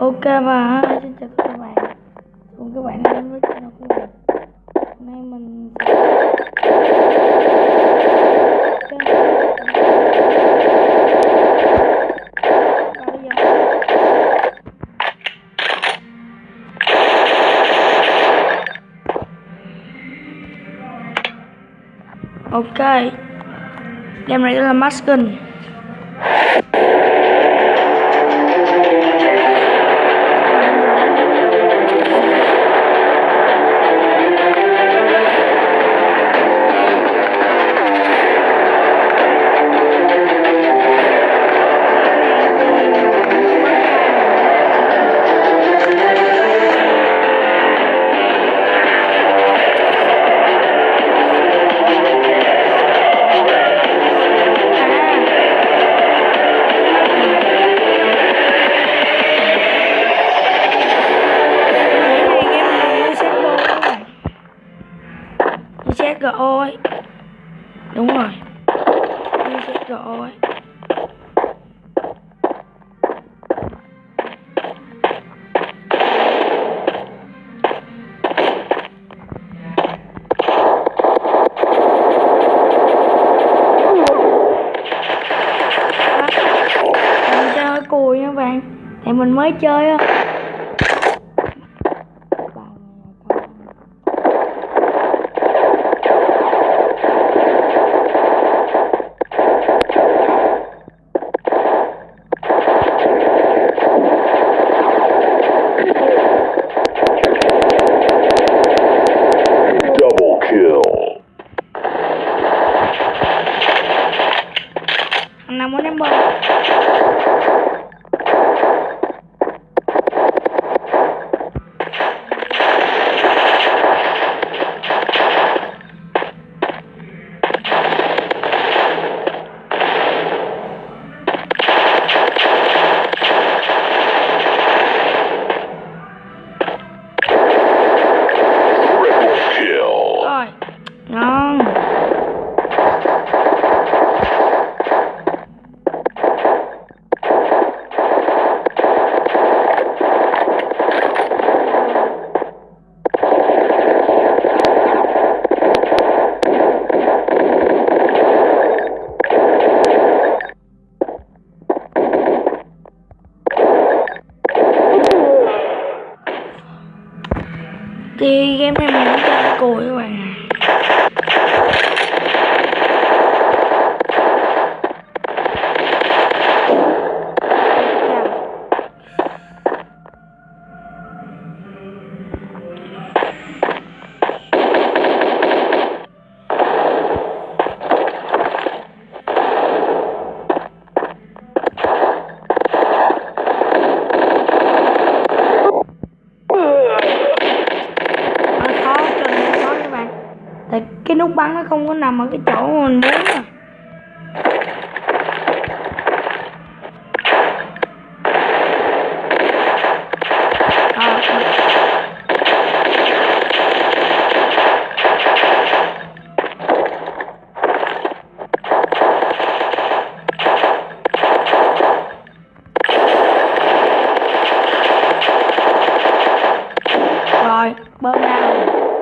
Ok và xin chào các bạn cùng các bạn đến với channel của mình Hôm nay mình sẽ Ok Game này là Maskin Đúng rồi. Như CSGO ấy. Chơi cùi nha bạn. Thì mình mới chơi á. Andamos en. Thì game này mình chơi cùi các bạn Nó khó cho nên khó các bạn tại cái nút bắn nó không có nằm ở cái chỗ mình muốn à rồi, bơm ra. rồi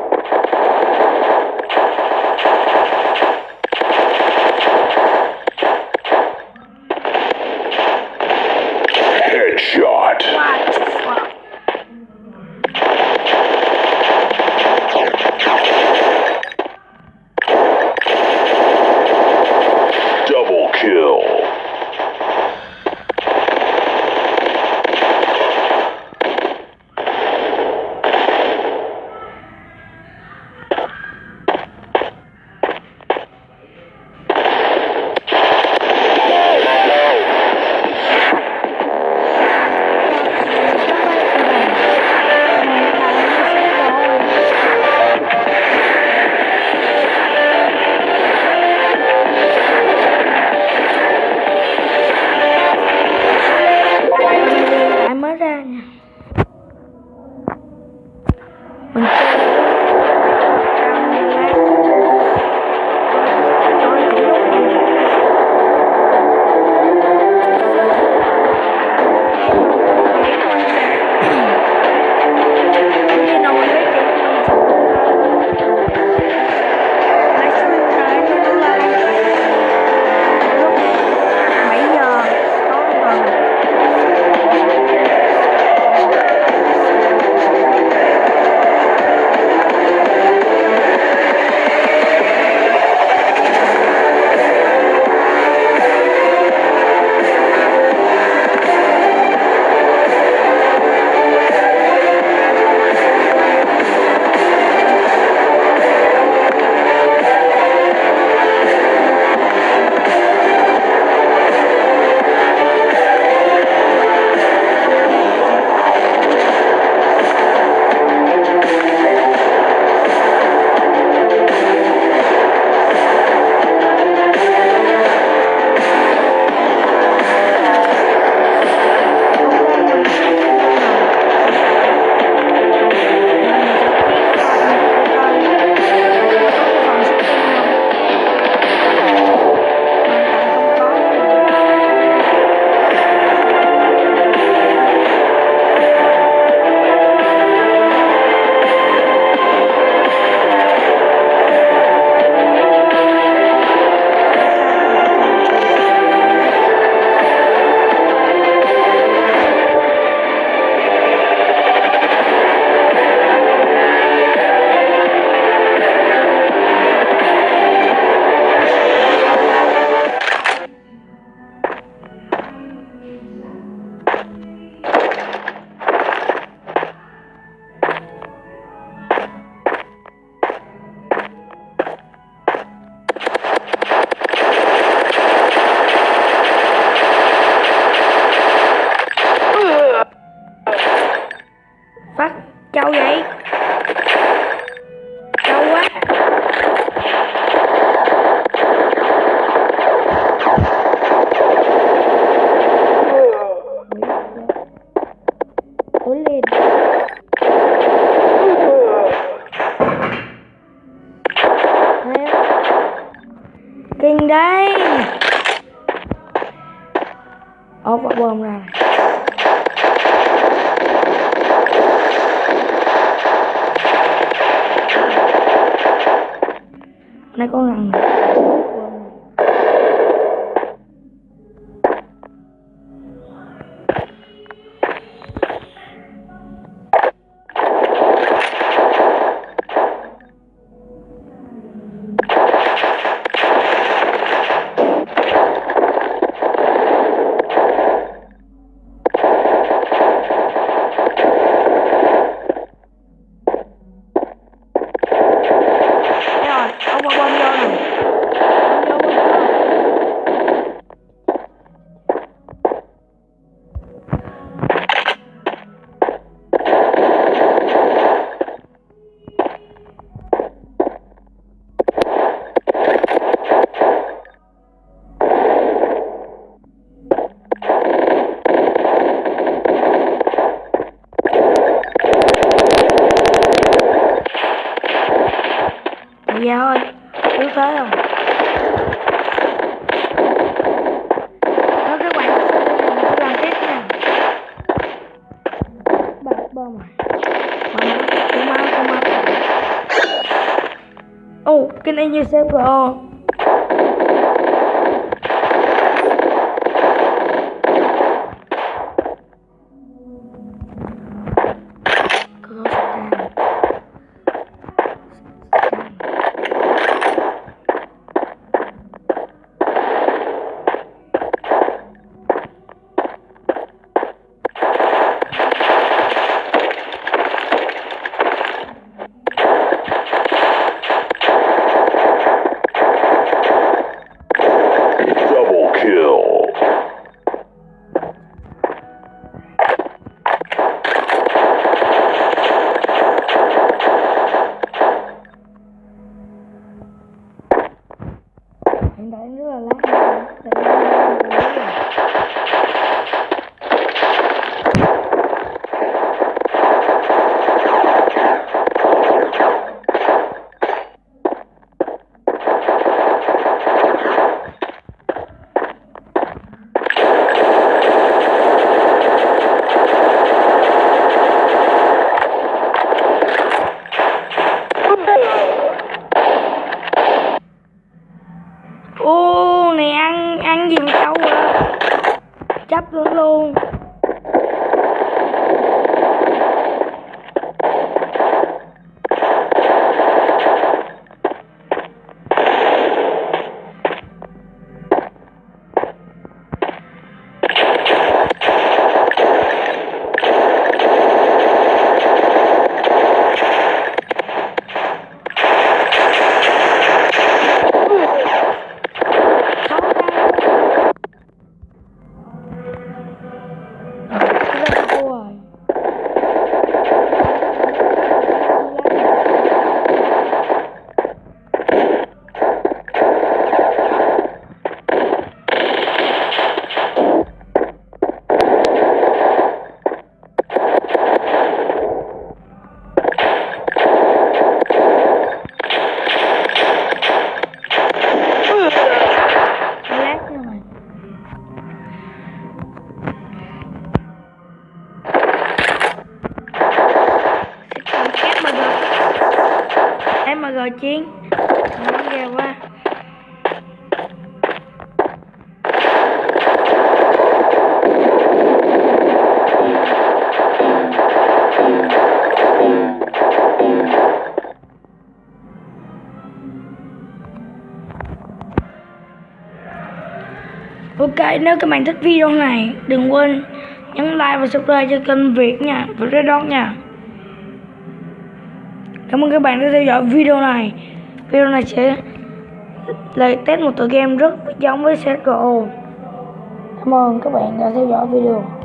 那个啊 kênh Angel Pro ô này ăn ăn gì mà đâu à chấp luôn luôn. Mà gọi chiến Nó ghê quá Ok, nếu các bạn thích video này, đừng quên nhấn like và subscribe cho kênh Việt nha, Việt Red Dog nha. Cảm ơn các bạn đã theo dõi video này. Video này sẽ là test một tựa game rất giống với CSGO. Cảm ơn các bạn đã theo dõi video.